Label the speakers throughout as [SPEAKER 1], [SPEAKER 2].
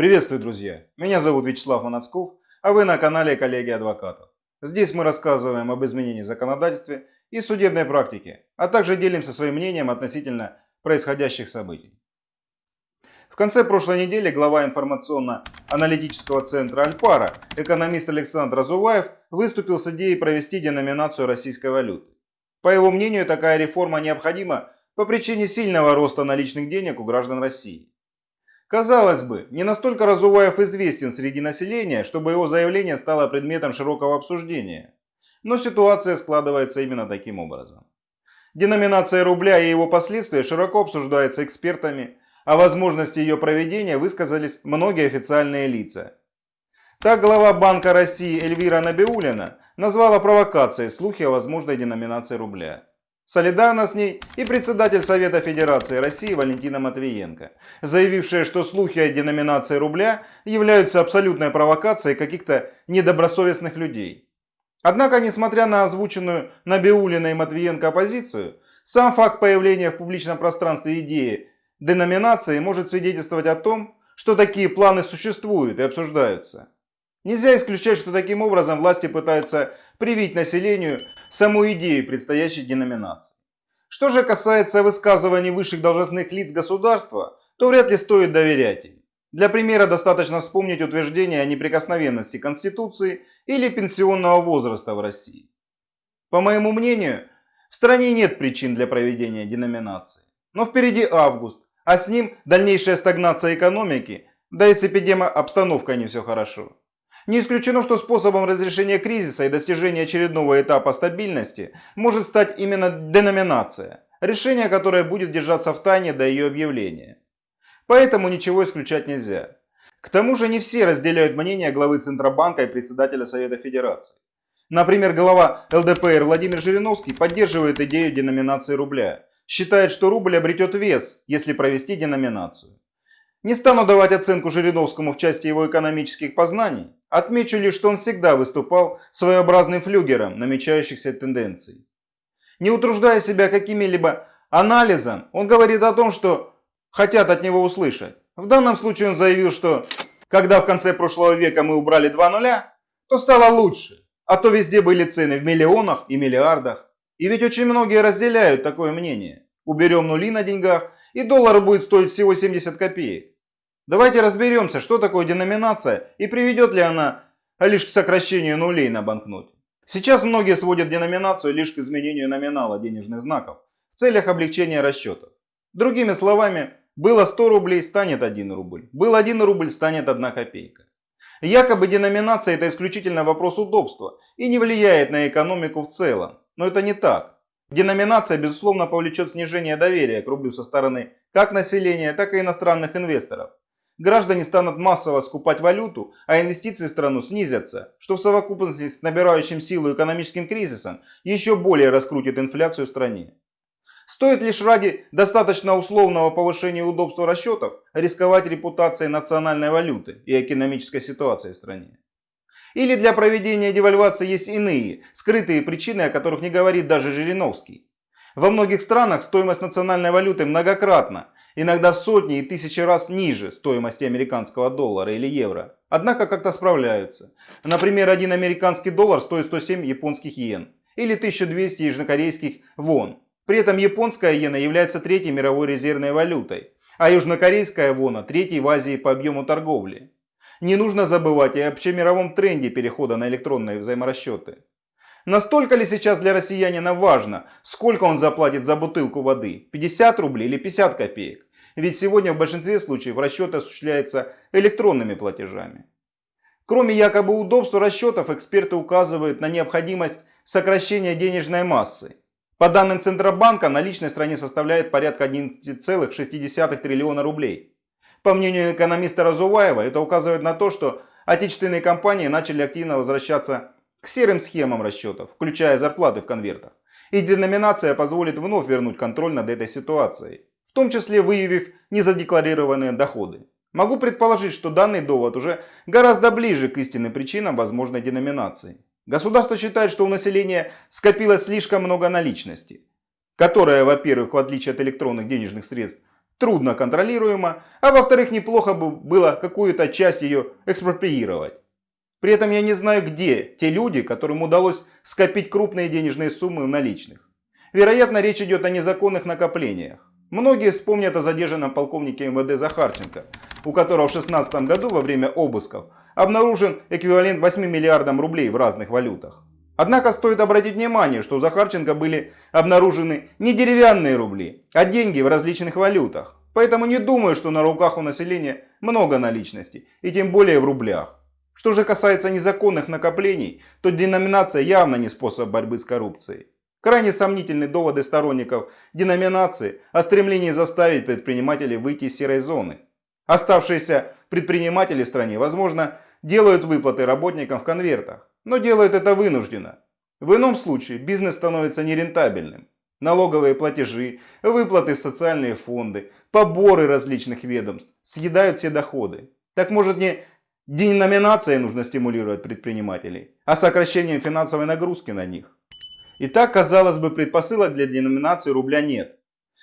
[SPEAKER 1] Приветствую, друзья! Меня зовут Вячеслав Манацков, а вы на канале Коллеги Адвокатов. Здесь мы рассказываем об изменении в законодательстве и судебной практике, а также делимся своим мнением относительно происходящих событий. В конце прошлой недели глава информационно-аналитического центра Альпара, экономист Александр Азуваев, выступил с идеей провести деноминацию российской валюты. По его мнению, такая реформа необходима по причине сильного роста наличных денег у граждан России. Казалось бы, не настолько Разуваев известен среди населения, чтобы его заявление стало предметом широкого обсуждения. Но ситуация складывается именно таким образом. Деноминация рубля и его последствия широко обсуждается экспертами, а возможности ее проведения высказались многие официальные лица. Так глава Банка России Эльвира Набиулина назвала провокацией слухи о возможной деноминации рубля. Солидарно с ней и председатель Совета Федерации России Валентина Матвиенко, заявившая, что слухи о деноминации рубля являются абсолютной провокацией каких-то недобросовестных людей. Однако, несмотря на озвученную Набиулина и Матвиенко оппозицию, сам факт появления в публичном пространстве идеи деноминации может свидетельствовать о том, что такие планы существуют и обсуждаются. Нельзя исключать, что таким образом власти пытаются привить населению саму идею предстоящей деноминации. Что же касается высказываний высших должностных лиц государства, то вряд ли стоит доверять им. Для примера достаточно вспомнить утверждение о неприкосновенности Конституции или пенсионного возраста в России. По моему мнению, в стране нет причин для проведения деноминации. Но впереди август, а с ним дальнейшая стагнация экономики, да и с эпидемообстановкой не все хорошо. Не исключено, что способом разрешения кризиса и достижения очередного этапа стабильности может стать именно деноминация, решение которое будет держаться в тайне до ее объявления. Поэтому ничего исключать нельзя. К тому же не все разделяют мнение главы Центробанка и председателя Совета Федерации. Например, глава ЛДПР Владимир Жириновский поддерживает идею деноминации рубля. Считает, что рубль обретет вес, если провести деноминацию. Не стану давать оценку Жириновскому в части его экономических познаний. Отмечу лишь, что он всегда выступал своеобразным флюгером намечающихся тенденций. Не утруждая себя какими-либо анализом, он говорит о том, что хотят от него услышать. В данном случае он заявил, что когда в конце прошлого века мы убрали два нуля, то стало лучше, а то везде были цены в миллионах и миллиардах. И ведь очень многие разделяют такое мнение. Уберем нули на деньгах, и доллар будет стоить всего 70 копеек. Давайте разберемся, что такое деноминация и приведет ли она лишь к сокращению нулей на банкноте. Сейчас многие сводят деноминацию лишь к изменению номинала денежных знаков в целях облегчения расчетов. Другими словами, было 100 рублей, станет 1 рубль. Был 1 рубль, станет 1 копейка. Якобы деноминация это исключительно вопрос удобства и не влияет на экономику в целом. Но это не так. Деноминация безусловно повлечет снижение доверия к рублю со стороны как населения, так и иностранных инвесторов граждане станут массово скупать валюту, а инвестиции в страну снизятся, что в совокупности с набирающим силу экономическим кризисом еще более раскрутит инфляцию в стране. Стоит лишь ради достаточно условного повышения удобства расчетов рисковать репутацией национальной валюты и экономической ситуации в стране. Или для проведения девальвации есть иные, скрытые причины, о которых не говорит даже Жириновский. Во многих странах стоимость национальной валюты многократно иногда в сотни и тысячи раз ниже стоимости американского доллара или евро. Однако как-то справляются. Например, один американский доллар стоит 107 японских йен или 1200 южнокорейских вон. При этом японская иена является третьей мировой резервной валютой, а южнокорейская вона третьей в Азии по объему торговли. Не нужно забывать и об общемировом тренде перехода на электронные взаиморасчеты. Настолько ли сейчас для россиянина важно, сколько он заплатит за бутылку воды, 50 рублей или 50 копеек? Ведь сегодня в большинстве случаев расчет осуществляется электронными платежами. Кроме якобы удобства расчетов, эксперты указывают на необходимость сокращения денежной массы. По данным Центробанка, наличность в стране составляет порядка 11,6 триллиона рублей. По мнению экономиста Разуваева, это указывает на то, что отечественные компании начали активно возвращаться к серым схемам расчетов, включая зарплаты в конвертах. И деноминация позволит вновь вернуть контроль над этой ситуацией, в том числе выявив незадекларированные доходы. Могу предположить, что данный довод уже гораздо ближе к истинным причинам возможной деноминации. Государство считает, что у населения скопилось слишком много наличности, которая, во-первых, в отличие от электронных денежных средств, трудно контролируема, а во-вторых, неплохо бы было какую-то часть ее экспроприировать. При этом я не знаю, где те люди, которым удалось скопить крупные денежные суммы наличных. Вероятно, речь идет о незаконных накоплениях. Многие вспомнят о задержанном полковнике МВД Захарченко, у которого в 2016 году во время обысков обнаружен эквивалент 8 миллиардам рублей в разных валютах. Однако стоит обратить внимание, что у Захарченко были обнаружены не деревянные рубли, а деньги в различных валютах. Поэтому не думаю, что на руках у населения много наличности, и тем более в рублях. Что же касается незаконных накоплений, то деноминация явно не способ борьбы с коррупцией. Крайне сомнительны доводы сторонников деноминации о стремлении заставить предпринимателей выйти из серой зоны. Оставшиеся предприниматели в стране, возможно, делают выплаты работникам в конвертах, но делают это вынужденно. В ином случае бизнес становится нерентабельным. Налоговые платежи, выплаты в социальные фонды, поборы различных ведомств съедают все доходы. Так может не Деноминацией нужно стимулировать предпринимателей, а сокращением финансовой нагрузки на них. Итак, казалось бы, предпосылок для деноминации рубля нет.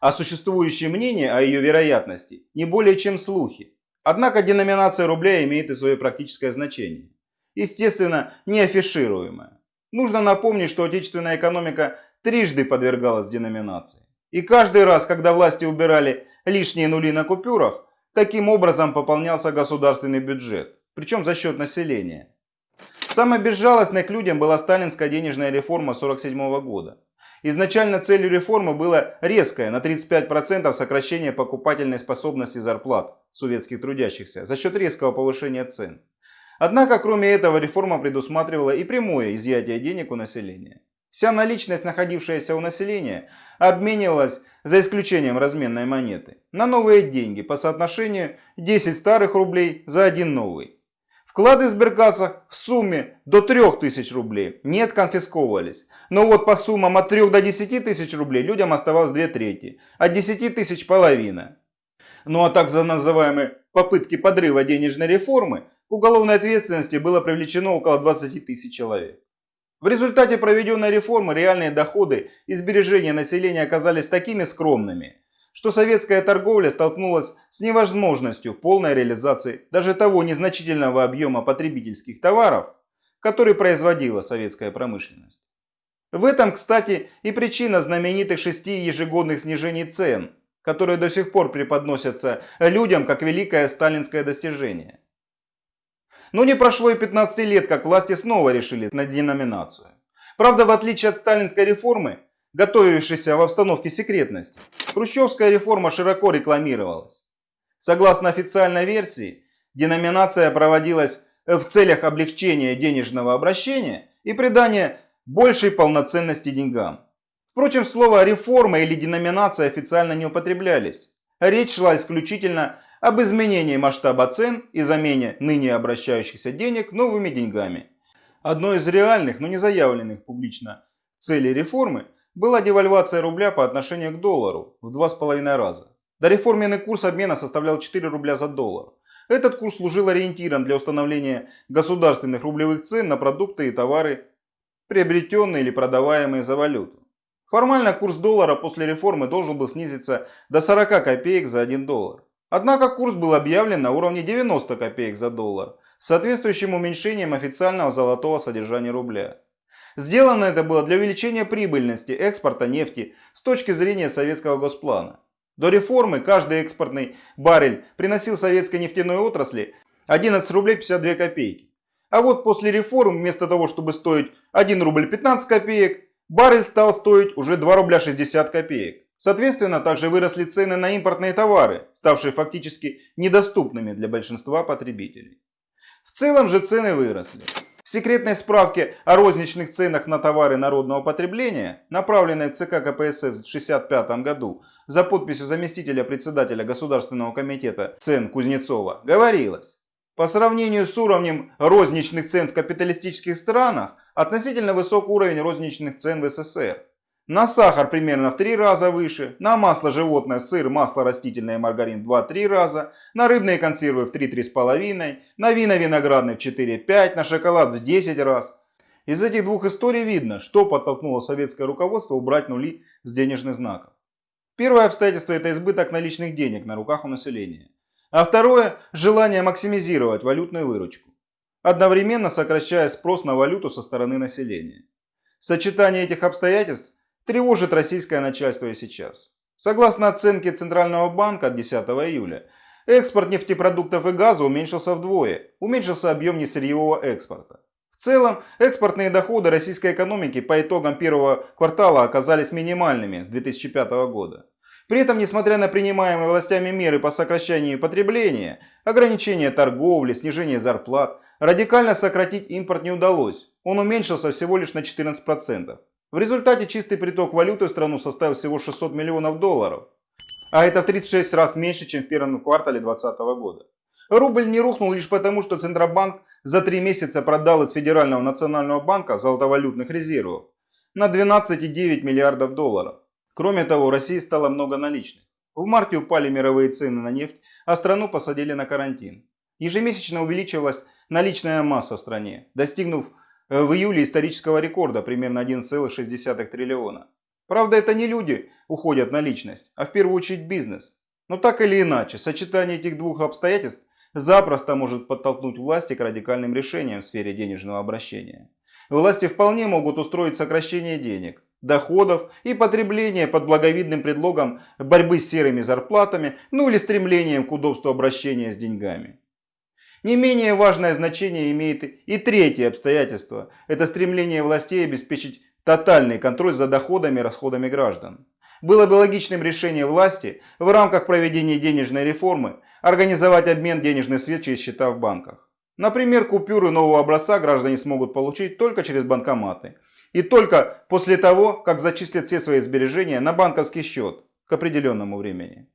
[SPEAKER 1] А существующие мнения о ее вероятности не более чем слухи. Однако деноминация рубля имеет и свое практическое значение. Естественно, не афишируемое. Нужно напомнить, что отечественная экономика трижды подвергалась деноминации. И каждый раз, когда власти убирали лишние нули на купюрах, таким образом пополнялся государственный бюджет причем за счет населения. Самой безжалостной к людям была сталинская денежная реформа 1947 года. Изначально целью реформы было резкое на 35% сокращение покупательной способности зарплат советских трудящихся за счет резкого повышения цен. Однако, кроме этого, реформа предусматривала и прямое изъятие денег у населения. Вся наличность, находившаяся у населения, обменивалась, за исключением разменной монеты, на новые деньги по соотношению 10 старых рублей за один новый. Вклады сберкассах в сумме до 3000 рублей не отконфисковывались. Но вот по суммам от 3 до 10 тысяч рублей людям оставалось 2 трети, от 10 тысяч половина. Ну а так за называемые попытки подрыва денежной реформы к уголовной ответственности было привлечено около 20 тысяч человек. В результате проведенной реформы реальные доходы и сбережения населения оказались такими скромными, что советская торговля столкнулась с невозможностью полной реализации даже того незначительного объема потребительских товаров, который производила советская промышленность. В этом, кстати, и причина знаменитых шести ежегодных снижений цен, которые до сих пор преподносятся людям как великое сталинское достижение. Но не прошло и 15 лет, как власти снова решили на деноминацию. Правда, в отличие от сталинской реформы, готовившейся в обстановке секретности, хрущевская реформа широко рекламировалась. Согласно официальной версии, деноминация проводилась в целях облегчения денежного обращения и придания большей полноценности деньгам. Впрочем, слово «реформа» или «деноминация» официально не употреблялись. Речь шла исключительно об изменении масштаба цен и замене ныне обращающихся денег новыми деньгами. Одной из реальных, но не заявленных публично целей реформы – была девальвация рубля по отношению к доллару в 2,5 раза. Дореформенный курс обмена составлял 4 рубля за доллар. Этот курс служил ориентиром для установления государственных рублевых цен на продукты и товары, приобретенные или продаваемые за валюту. Формально курс доллара после реформы должен был снизиться до 40 копеек за 1 доллар. Однако курс был объявлен на уровне 90 копеек за доллар, соответствующим уменьшением официального золотого содержания рубля. Сделано это было для увеличения прибыльности экспорта нефти с точки зрения советского госплана. До реформы каждый экспортный баррель приносил советской нефтяной отрасли 11 рублей 52 копейки. А вот после реформ вместо того, чтобы стоить 1 рубль 15 копеек, баррель стал стоить уже 2 рубля 60 копеек. Соответственно, также выросли цены на импортные товары, ставшие фактически недоступными для большинства потребителей. В целом же цены выросли. В секретной справке о розничных ценах на товары народного потребления, направленной ЦК КПСС в 1965 году за подписью заместителя председателя Государственного комитета цен Кузнецова, говорилось, по сравнению с уровнем розничных цен в капиталистических странах, относительно высок уровень розничных цен в СССР. На сахар примерно в 3 раза выше, на масло животное, сыр, масло растительное и маргарин в 2-3 раза, на рыбные консервы в 3-3,5, на вина виноградные в 4-5, на шоколад в 10 раз. Из этих двух историй видно, что подтолкнуло советское руководство убрать нули с денежных знаков. Первое обстоятельство – это избыток наличных денег на руках у населения. А второе – желание максимизировать валютную выручку, одновременно сокращая спрос на валюту со стороны населения. Сочетание этих обстоятельств тревожит российское начальство и сейчас. Согласно оценке Центрального банка от 10 июля, экспорт нефтепродуктов и газа уменьшился вдвое, уменьшился объем несырьевого экспорта. В целом, экспортные доходы российской экономики по итогам первого квартала оказались минимальными с 2005 года. При этом, несмотря на принимаемые властями меры по сокращению потребления, ограничение торговли, снижение зарплат, радикально сократить импорт не удалось. Он уменьшился всего лишь на 14%. В результате чистый приток валюты в страну составил всего 600 миллионов долларов. А это в 36 раз меньше, чем в первом квартале 2020 года. Рубль не рухнул лишь потому, что Центробанк за три месяца продал из Федерального национального банка золотовалютных резервов на 12,9 миллиардов долларов. Кроме того, в России стало много наличных. В марте упали мировые цены на нефть, а страну посадили на карантин. Ежемесячно увеличивалась наличная масса в стране, достигнув в июле исторического рекорда примерно 1,6 триллиона. Правда, это не люди уходят на личность, а в первую очередь бизнес. Но так или иначе, сочетание этих двух обстоятельств запросто может подтолкнуть власти к радикальным решениям в сфере денежного обращения. Власти вполне могут устроить сокращение денег, доходов и потребления под благовидным предлогом борьбы с серыми зарплатами, ну или стремлением к удобству обращения с деньгами. Не менее важное значение имеет и третье обстоятельство – это стремление властей обеспечить тотальный контроль за доходами и расходами граждан. Было бы логичным решением власти в рамках проведения денежной реформы организовать обмен денежных средств через счета в банках. Например, купюры нового образца граждане смогут получить только через банкоматы. И только после того, как зачислят все свои сбережения на банковский счет к определенному времени.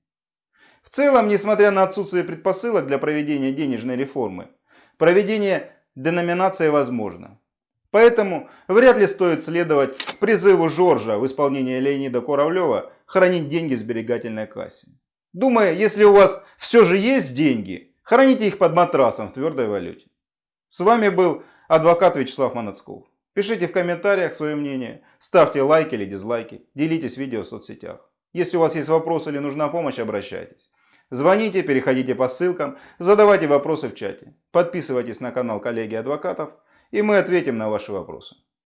[SPEAKER 1] В целом, несмотря на отсутствие предпосылок для проведения денежной реформы, проведение деноминации возможно. Поэтому вряд ли стоит следовать призыву Жоржа в исполнении Леонида Куравлева хранить деньги в сберегательной кассе. Думаю, если у вас все же есть деньги, храните их под матрасом в твердой валюте. С вами был адвокат Вячеслав Манацков. Пишите в комментариях свое мнение, ставьте лайки или дизлайки, делитесь видео в соцсетях. Если у вас есть вопросы или нужна помощь, обращайтесь. Звоните, переходите по ссылкам, задавайте вопросы в чате. Подписывайтесь на канал коллеги адвокатов, и мы ответим на ваши вопросы.